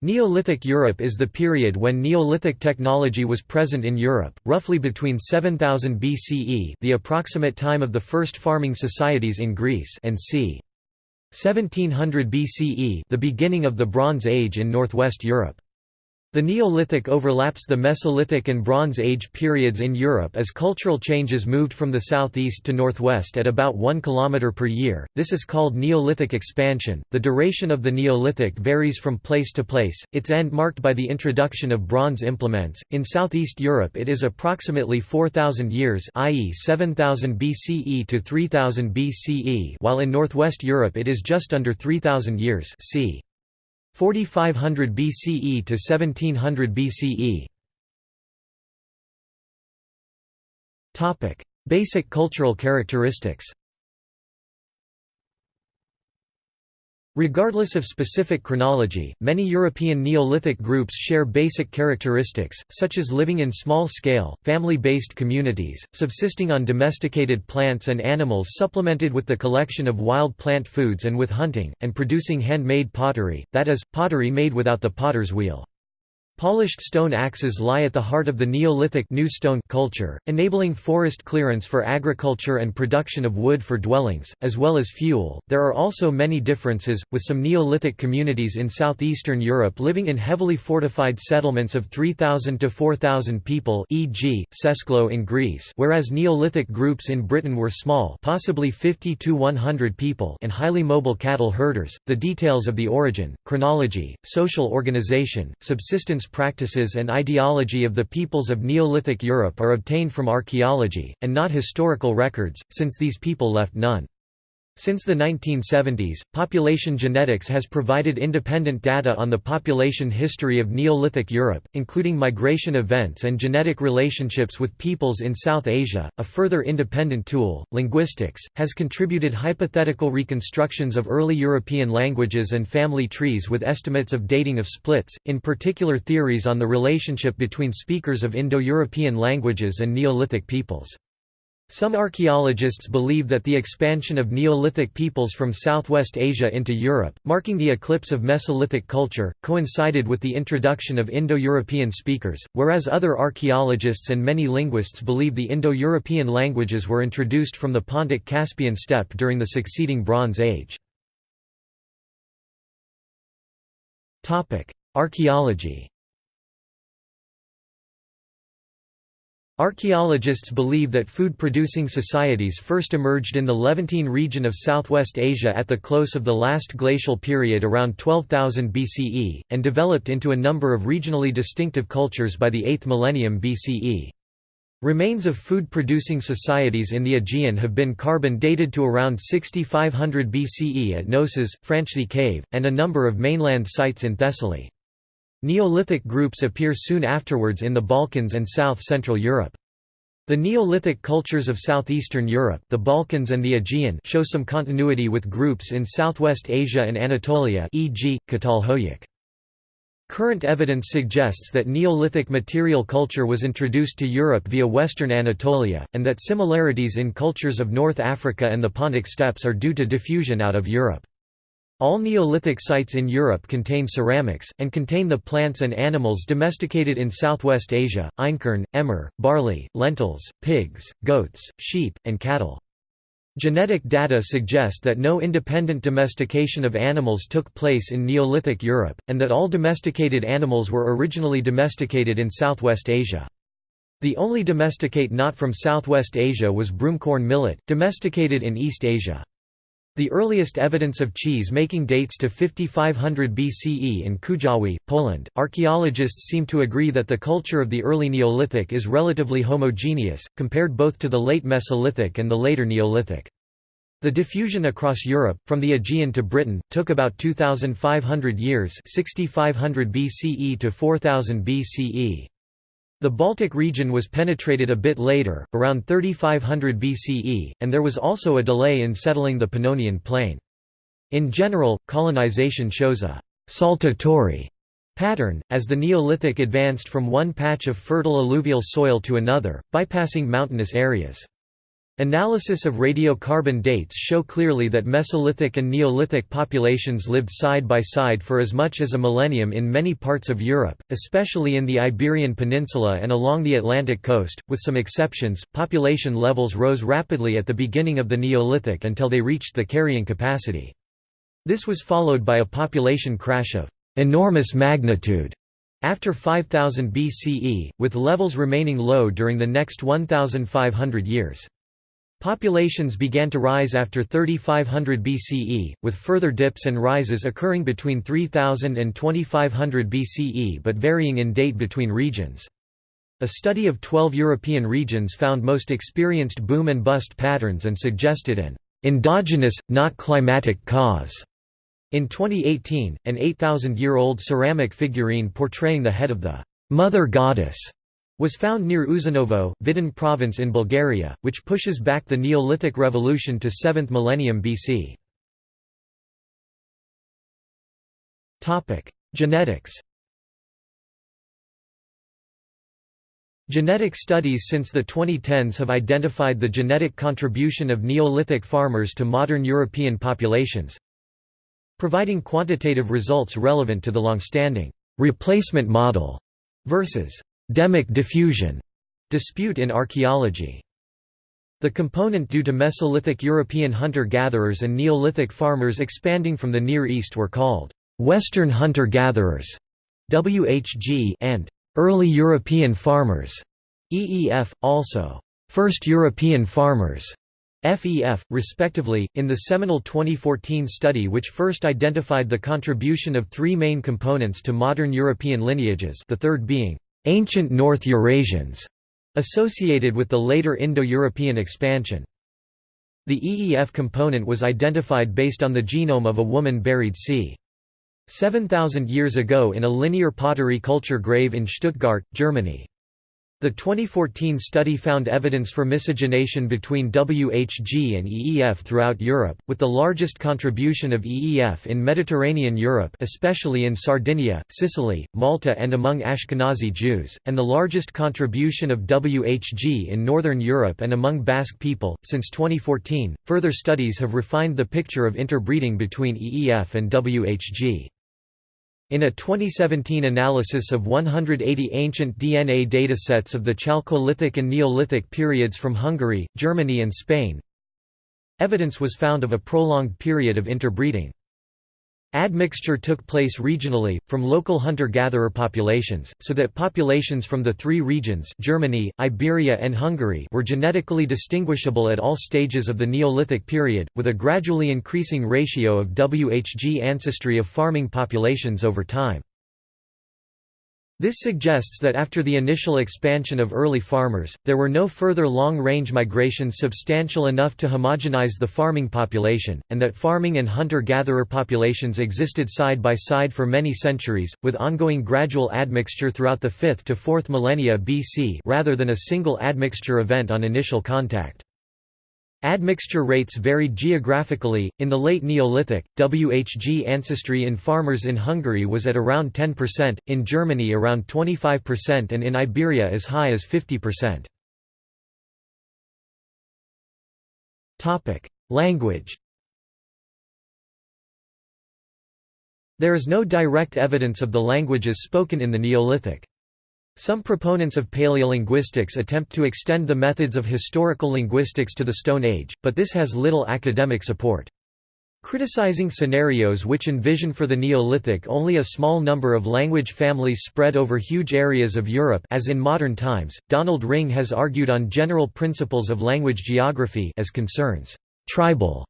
Neolithic Europe is the period when Neolithic technology was present in Europe, roughly between 7000 BCE the approximate time of the first farming societies in Greece and c. 1700 BCE the beginning of the Bronze Age in northwest Europe. The Neolithic overlaps the Mesolithic and Bronze Age periods in Europe as cultural changes moved from the southeast to northwest at about 1 km per year. This is called Neolithic expansion. The duration of the Neolithic varies from place to place, its end marked by the introduction of bronze implements. In southeast Europe, it is approximately 4000 years, i.e., 7000 BCE to 3000 BCE, while in northwest Europe it is just under 3000 years, c. 4500 BCE to 1700 BCE. Topic: Basic cultural characteristics. Regardless of specific chronology, many European Neolithic groups share basic characteristics, such as living in small-scale, family-based communities, subsisting on domesticated plants and animals supplemented with the collection of wild plant foods and with hunting, and producing handmade pottery, that is, pottery made without the potter's wheel. Polished stone axes lie at the heart of the Neolithic new stone culture, enabling forest clearance for agriculture and production of wood for dwellings, as well as fuel. There are also many differences, with some Neolithic communities in southeastern Europe living in heavily fortified settlements of 3,000 to 4,000 people, e.g., Sesklo in Greece, whereas Neolithic groups in Britain were small, possibly 50 to 100 people, and highly mobile cattle herders. The details of the origin, chronology, social organization, subsistence practices and ideology of the peoples of Neolithic Europe are obtained from archaeology, and not historical records, since these people left none. Since the 1970s, population genetics has provided independent data on the population history of Neolithic Europe, including migration events and genetic relationships with peoples in South Asia. A further independent tool, linguistics, has contributed hypothetical reconstructions of early European languages and family trees with estimates of dating of splits, in particular theories on the relationship between speakers of Indo-European languages and Neolithic peoples. Some archaeologists believe that the expansion of Neolithic peoples from Southwest Asia into Europe, marking the eclipse of Mesolithic culture, coincided with the introduction of Indo-European speakers, whereas other archaeologists and many linguists believe the Indo-European languages were introduced from the Pontic-Caspian steppe during the succeeding Bronze Age. Archaeology Archaeologists believe that food-producing societies first emerged in the Levantine region of southwest Asia at the close of the last glacial period around 12,000 BCE, and developed into a number of regionally distinctive cultures by the 8th millennium BCE. Remains of food-producing societies in the Aegean have been carbon dated to around 6500 BCE at Knossos, Franchthi Cave, and a number of mainland sites in Thessaly. Neolithic groups appear soon afterwards in the Balkans and south-central Europe. The Neolithic cultures of southeastern Europe the Balkans and the Aegean show some continuity with groups in southwest Asia and Anatolia e.g., Catalhoyuk. Current evidence suggests that Neolithic material culture was introduced to Europe via western Anatolia, and that similarities in cultures of North Africa and the Pontic steppes are due to diffusion out of Europe. All Neolithic sites in Europe contain ceramics, and contain the plants and animals domesticated in Southwest Asia, einkorn, emmer, barley, lentils, pigs, goats, sheep, and cattle. Genetic data suggest that no independent domestication of animals took place in Neolithic Europe, and that all domesticated animals were originally domesticated in Southwest Asia. The only domesticate not from Southwest Asia was broomcorn millet, domesticated in East Asia. The earliest evidence of cheese making dates to 5500 BCE in Kujawy, Poland. Archaeologists seem to agree that the culture of the early Neolithic is relatively homogeneous, compared both to the late Mesolithic and the later Neolithic. The diffusion across Europe, from the Aegean to Britain, took about 2,500 years 6500 BCE to 4000 BCE. The Baltic region was penetrated a bit later, around 3500 BCE, and there was also a delay in settling the Pannonian plain. In general, colonization shows a «saltatory» pattern, as the Neolithic advanced from one patch of fertile alluvial soil to another, bypassing mountainous areas. Analysis of radiocarbon dates show clearly that Mesolithic and Neolithic populations lived side by side for as much as a millennium in many parts of Europe, especially in the Iberian Peninsula and along the Atlantic coast. With some exceptions, population levels rose rapidly at the beginning of the Neolithic until they reached the carrying capacity. This was followed by a population crash of enormous magnitude after 5000 BCE, with levels remaining low during the next 1,500 years. Populations began to rise after 3500 BCE, with further dips and rises occurring between 3000 and 2500 BCE but varying in date between regions. A study of 12 European regions found most experienced boom and bust patterns and suggested an endogenous, not climatic cause. In 2018, an 8,000-year-old ceramic figurine portraying the head of the Mother Goddess was found near Uzanovo, Vidin province in Bulgaria, which pushes back the Neolithic revolution to 7th millennium BC. Genetics Genetic studies since the 2010s have identified the genetic contribution of Neolithic farmers to modern European populations, providing quantitative results relevant to the long-standing replacement model versus Demic diffusion dispute in archaeology. The component due to Mesolithic European hunter-gatherers and Neolithic farmers expanding from the Near East were called Western hunter-gatherers (WHG) and early European farmers (EEF), also first European farmers FEF, respectively, in the seminal 2014 study which first identified the contribution of three main components to modern European lineages the third being ancient North Eurasians, associated with the later Indo-European expansion. The EEF component was identified based on the genome of a woman buried c. 7,000 years ago in a linear pottery culture grave in Stuttgart, Germany. The 2014 study found evidence for miscegenation between WHG and EEF throughout Europe, with the largest contribution of EEF in Mediterranean Europe especially in Sardinia, Sicily, Malta and among Ashkenazi Jews, and the largest contribution of WHG in Northern Europe and among Basque people. Since 2014, further studies have refined the picture of interbreeding between EEF and WHG. In a 2017 analysis of 180 ancient DNA datasets of the Chalcolithic and Neolithic periods from Hungary, Germany and Spain, evidence was found of a prolonged period of interbreeding. Admixture took place regionally, from local hunter-gatherer populations, so that populations from the three regions Germany, Iberia and Hungary were genetically distinguishable at all stages of the Neolithic period, with a gradually increasing ratio of WHG ancestry of farming populations over time. This suggests that after the initial expansion of early farmers, there were no further long-range migrations substantial enough to homogenize the farming population, and that farming and hunter-gatherer populations existed side by side for many centuries, with ongoing gradual admixture throughout the 5th to 4th millennia BC rather than a single admixture event on initial contact. Admixture rates varied geographically. In the late Neolithic, WHG ancestry in farmers in Hungary was at around 10%, in Germany around 25%, and in Iberia as high as 50%. Topic: Language. There is no direct evidence of the languages spoken in the Neolithic. Some proponents of paleolinguistics attempt to extend the methods of historical linguistics to the Stone Age, but this has little academic support. Criticizing scenarios which envision for the Neolithic only a small number of language families spread over huge areas of Europe as in modern times, Donald Ringe has argued on general principles of language geography as concerns tribal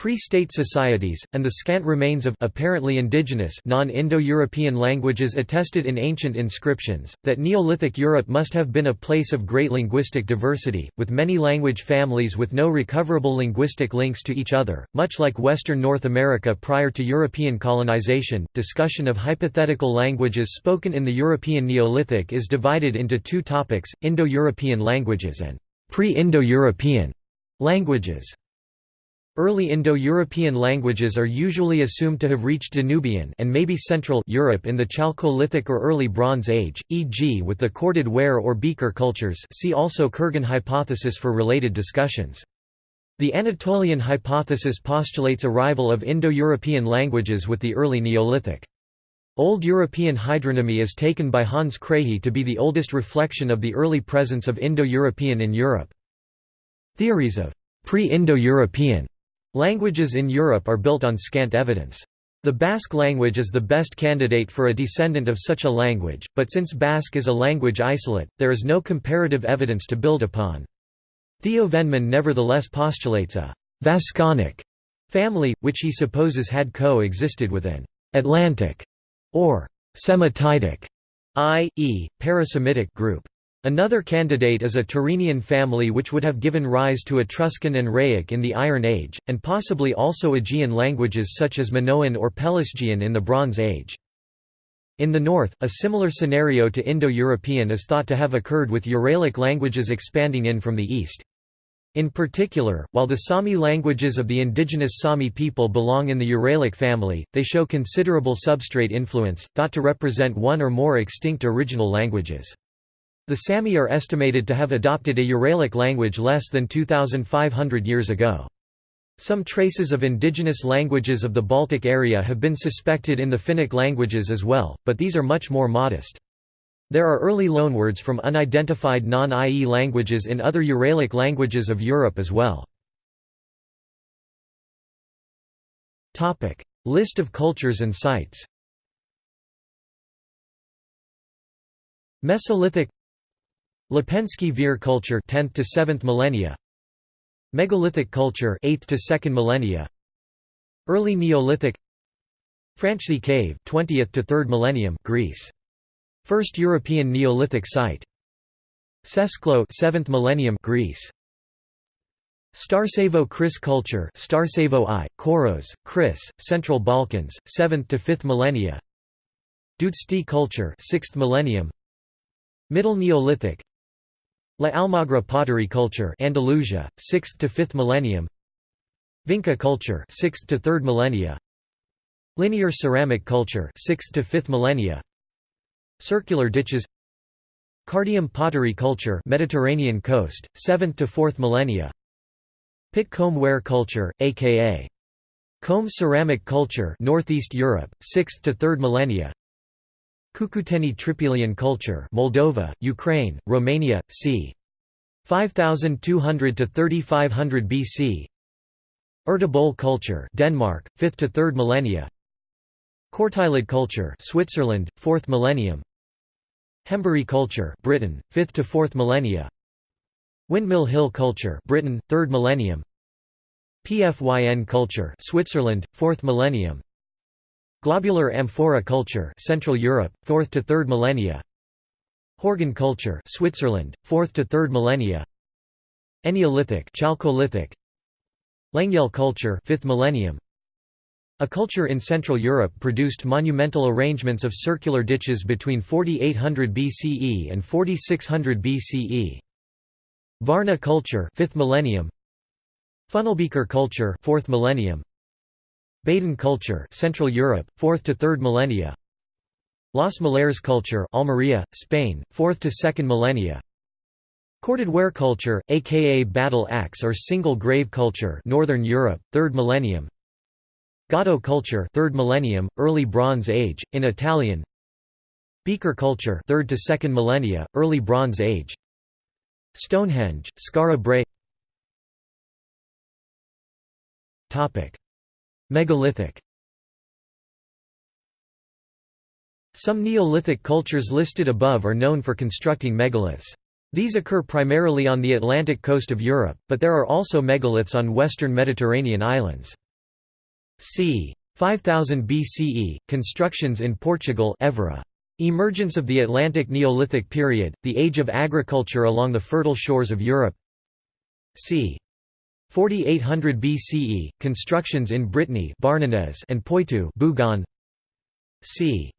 Pre-state societies, and the scant remains of apparently indigenous non-Indo-European languages attested in ancient inscriptions, that Neolithic Europe must have been a place of great linguistic diversity, with many language families with no recoverable linguistic links to each other, much like Western North America prior to European colonization. Discussion of hypothetical languages spoken in the European Neolithic is divided into two topics, Indo-European languages and pre-Indo-European languages. Early Indo-European languages are usually assumed to have reached Danubian and maybe Central Europe in the Chalcolithic or Early Bronze Age, e.g. with the corded ware or beaker cultures see also Kurgan hypothesis for related discussions. The Anatolian hypothesis postulates arrival of Indo-European languages with the early Neolithic. Old European hydronymy is taken by Hans Krahe to be the oldest reflection of the early presence of Indo-European in Europe. Theories of pre-Indo-European Languages in Europe are built on scant evidence. The Basque language is the best candidate for a descendant of such a language, but since Basque is a language isolate, there is no comparative evidence to build upon. Theo Vennemann nevertheless postulates a «Vasconic» family, which he supposes had co-existed with an «Atlantic» or «Semitidic» i.e., parasemitic group. Another candidate is a Tyrrhenian family which would have given rise to Etruscan and Rhaetic in the Iron Age, and possibly also Aegean languages such as Minoan or Pelasgian in the Bronze Age. In the north, a similar scenario to Indo-European is thought to have occurred with Uralic languages expanding in from the east. In particular, while the Sami languages of the indigenous Sami people belong in the Uralic family, they show considerable substrate influence, thought to represent one or more extinct original languages. The Sami are estimated to have adopted a Uralic language less than 2,500 years ago. Some traces of indigenous languages of the Baltic area have been suspected in the Finnic languages as well, but these are much more modest. There are early loanwords from unidentified non-IE languages in other Uralic languages of Europe as well. List of cultures and sites Mesolithic Lepenski Vir culture 10th to 7th millennia. Megalithic culture 8th to 2nd millennia. Early Neolithic. Franchthi cave 20th to 3rd millennium Greece. First European Neolithic site. Sesklo 7th millennium Greece. Starcevo Cris culture Starcevo I Koros Cris Central Balkans 7th to 5th millennia. Dudesti culture 6th millennium. Middle Neolithic La Almagra pottery culture Andalusia, 6th to 5th millennium. Vinca culture 6th to 3rd millennia. Linear ceramic culture 6th to 5th millennia. Circular ditches. Cardium pottery culture Mediterranean coast, 7th to 4th millennia. Pit comb ware culture, aka Comb ceramic culture Northeast Europe, 6th to 3rd millennia Cucuteni Trypillian culture Moldova, Ukraine, Romania, c. 5200 to 3500 BC Ertebølle culture Denmark, 5th to 3rd millennia. Cortaillod culture Switzerland, 4th millennium. Hembury culture Britain, 5th to 4th millennia. Windmill Hill culture Britain, 3rd millennium. Pfyn culture Switzerland, 4th millennium Globular amphora culture Central Europe, 4th to 3rd millennia. Horgen culture Switzerland, 4th to 3rd millennia. Eneolithic Chalcolithic. Lengyel culture 5th millennium. A culture in Central Europe produced monumental arrangements of circular ditches between 4800 BCE and 4600 BCE Varna culture 5th millennium. Funnelbeaker culture 4th millennium Baden culture Central Europe, 4th to 3rd millennia. Los Millares culture Almeria, Spain, 4th to 2nd millennia. Corded ware culture, aka battle axe or single grave culture Northern Europe, 3rd millennium. Gaudo culture 3rd millennium, early Bronze Age, in Italian. Beaker culture 3rd to 2nd millennia, early Bronze Age. Stonehenge, Skara Brae Megalithic Some Neolithic cultures listed above are known for constructing megaliths. These occur primarily on the Atlantic coast of Europe, but there are also megaliths on western Mediterranean islands. c. 5000 BCE, constructions in Portugal Évora. Emergence of the Atlantic Neolithic period, the age of agriculture along the fertile shores of Europe c. 4800 BCE, constructions in Brittany and Poitou Bougon. c.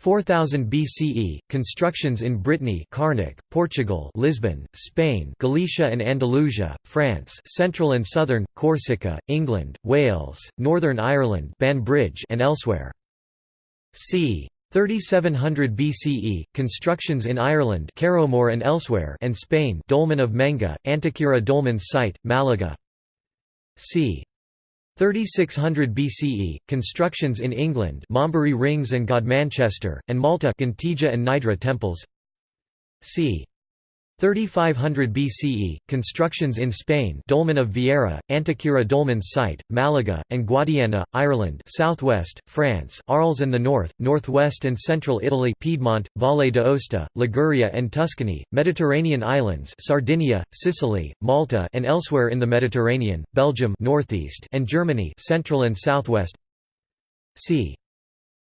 4000 BCE, constructions in Brittany Carnac, Portugal Lisbon, Spain Galicia and Andalusia, France central and southern, Corsica, England, Wales, Northern Ireland Banbridge and elsewhere. c. 3700 BCE, constructions in Ireland Carrowmore and elsewhere and Spain Dolmen of Menga, Antequera Dolmen's site, Malaga. c. 3600 BCE, constructions in England Maumbury Rings and Godmanchester, and Malta Ggantija and Mnajdra temples c. 3500 BCE, constructions in Spain Dolmen of Viera, Antequera Dolmen's site, Malaga, and Guadiana, Ireland southwest, France Arles and the north, northwest and central Italy Piedmont, Valle d'Aosta, Liguria and Tuscany, Mediterranean islands Sardinia, Sicily, Malta and elsewhere in the Mediterranean, Belgium northeast and Germany central and southwest c.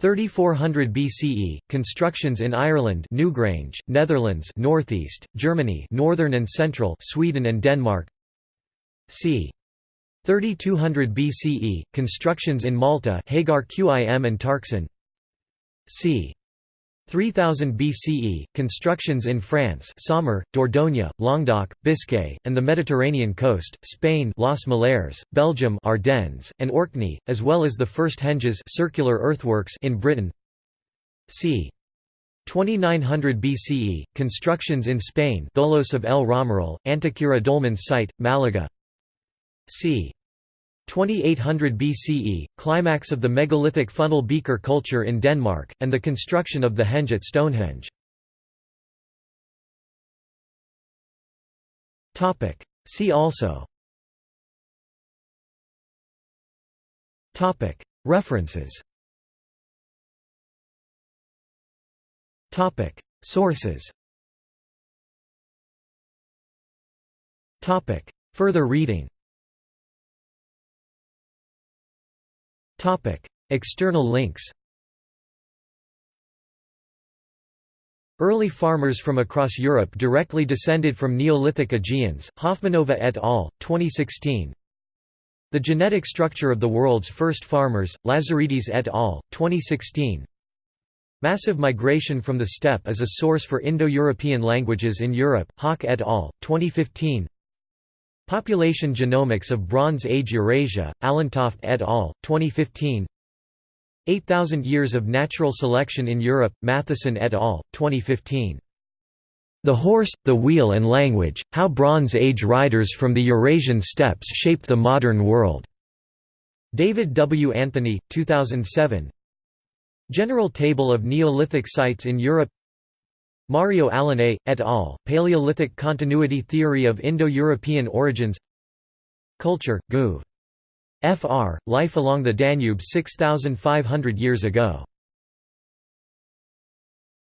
3400 BCE, constructions in Ireland Newgrange, Netherlands northeast, Germany northern and central Sweden and Denmark c. 3200 BCE, constructions in Malta Hagar Qim and Tarxien c. 3000 BCE, constructions in France Saumur, Dordogne, Languedoc, Biscay, and the Mediterranean coast, Spain Los Millares, Belgium Ardennes, and Orkney, as well as the first henges circular earthworks in Britain c. 2900 BCE, constructions in Spain Tholos of El Romeral, Antequera Dolmen's site, Malaga c. 2800 BCE, climax of the megalithic funnel beaker culture in Denmark, and the construction of the henge at Stonehenge. See also. References. Sources. Further reading External links Early farmers from across Europe directly descended from Neolithic Aegeans, Hofmanova et al., 2016 The genetic structure of the world's first farmers, Lazaridis et al., 2016 Massive migration from the steppe is a source for Indo-European languages in Europe, Haak et al., 2015 Population Genomics of Bronze Age Eurasia, Allentoft et al., 2015 8,000 Years of Natural Selection in Europe, Mathieson et al., 2015. The Horse, the Wheel and Language, How Bronze Age Riders from the Eurasian Steppes Shaped the Modern World. David W. Anthony, 2007 General Table of Neolithic Sites in Europe Mario Alinei, et al., Paleolithic Continuity Theory of Indo-European Origins Culture, Guv. Fr., Life along the Danube 6,500 years ago